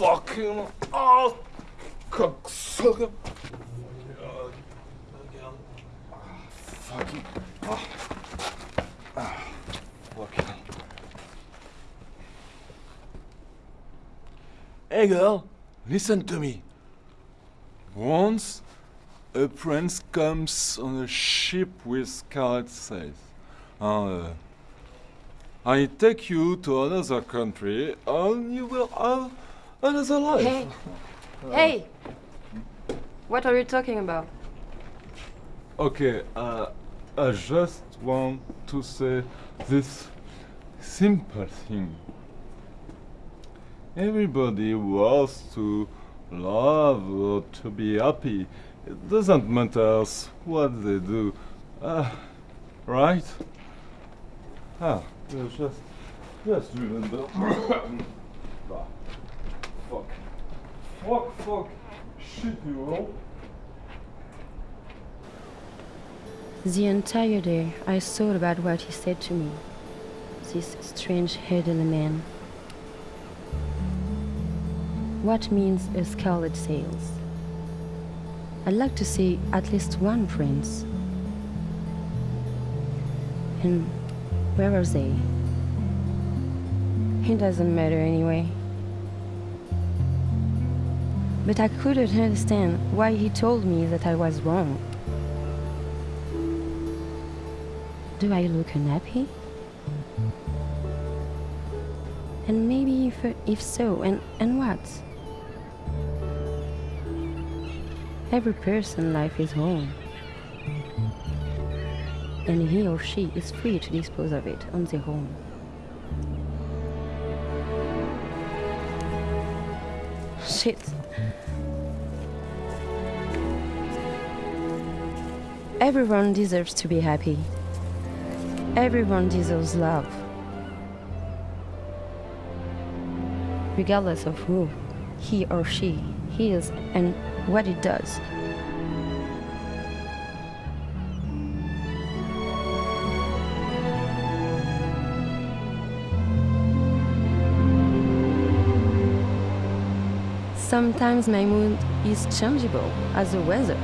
fucking ass, cocksucker. Fucking. Ah. Ah. Fucking. Hey girl, listen to me. Once a prince comes on a ship with scarlet sails. Uh, I take you to another country and you will have another life. Hey! Hey! What are you talking about? Okay, uh, I just want to say this simple thing. Everybody wants to love or to be happy. It doesn't matter what they do. Uh, right? Ah, just, just remember. Fuck. Fuck, fuck. Shit, you know? The entire day I thought about what he said to me. This strange elderly man. What means a scarlet sails? I'd like to see at least one prince. And where are they? It doesn't matter anyway. But I couldn't understand why he told me that I was wrong. Do I look unhappy? And maybe if, if so, and, and what? Every person life is home. And he or she is free to dispose of it on their own. Shit. Everyone deserves to be happy. Everyone deserves love. Regardless of who he or she is and what it does. Sometimes my mood is changeable as the weather.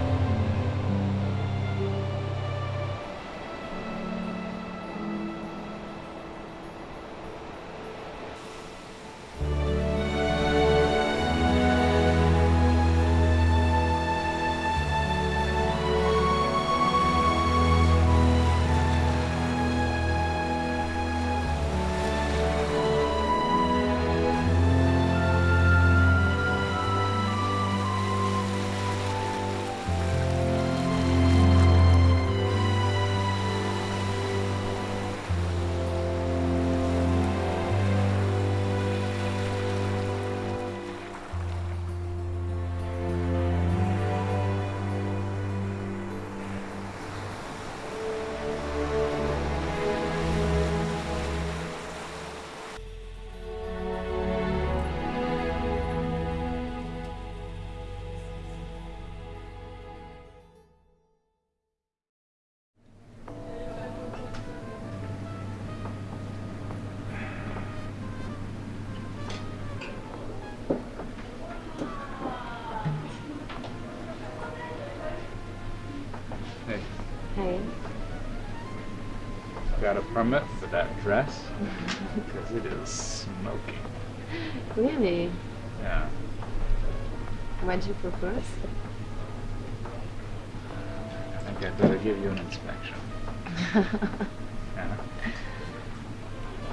Got a permit for that dress? Because it is smoking. Really? Yeah. What'd you propose? I think I better give you an inspection. Yeah.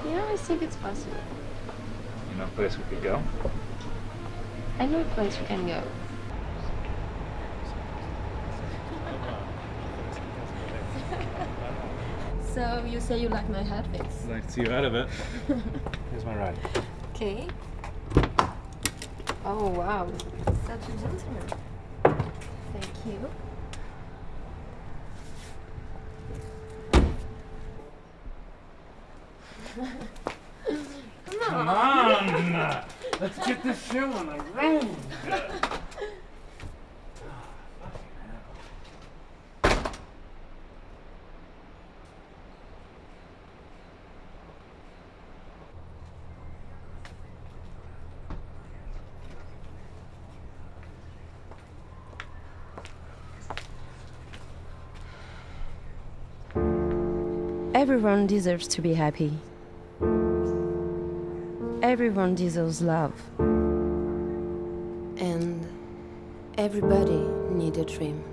Yeah, I think it's possible. You know a place we could go? I know a place we can go. So you say you like my outfits? I'd like to see you out of it. Here's my ride. Okay. Oh wow, such a gentleman. Thank you. Come on! Come on! Let's get this show on the road! Everyone deserves to be happy. Everyone deserves love. And everybody needs a dream.